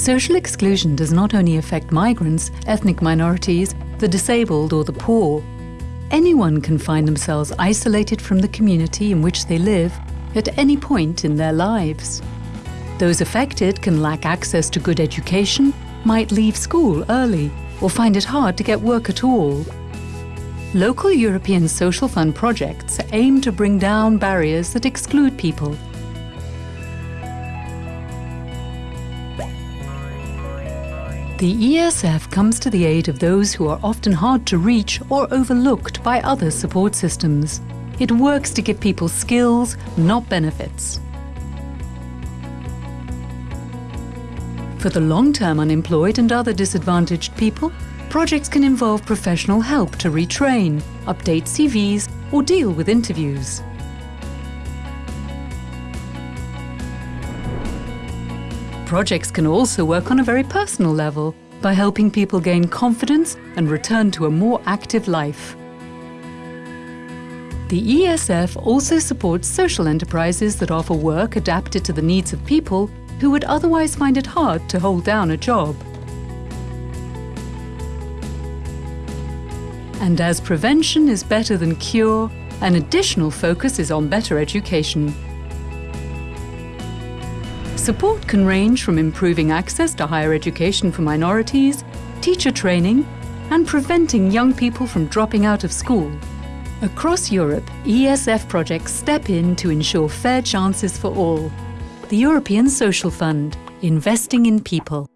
Social exclusion does not only affect migrants, ethnic minorities, the disabled or the poor. Anyone can find themselves isolated from the community in which they live at any point in their lives. Those affected can lack access to good education, might leave school early, or find it hard to get work at all. Local European Social Fund projects aim to bring down barriers that exclude people The ESF comes to the aid of those who are often hard to reach or overlooked by other support systems. It works to give people skills, not benefits. For the long-term unemployed and other disadvantaged people, projects can involve professional help to retrain, update CVs or deal with interviews. Projects can also work on a very personal level by helping people gain confidence and return to a more active life. The ESF also supports social enterprises that offer work adapted to the needs of people who would otherwise find it hard to hold down a job. And as prevention is better than cure, an additional focus is on better education. Support can range from improving access to higher education for minorities, teacher training, and preventing young people from dropping out of school. Across Europe, ESF projects step in to ensure fair chances for all. The European Social Fund, investing in people.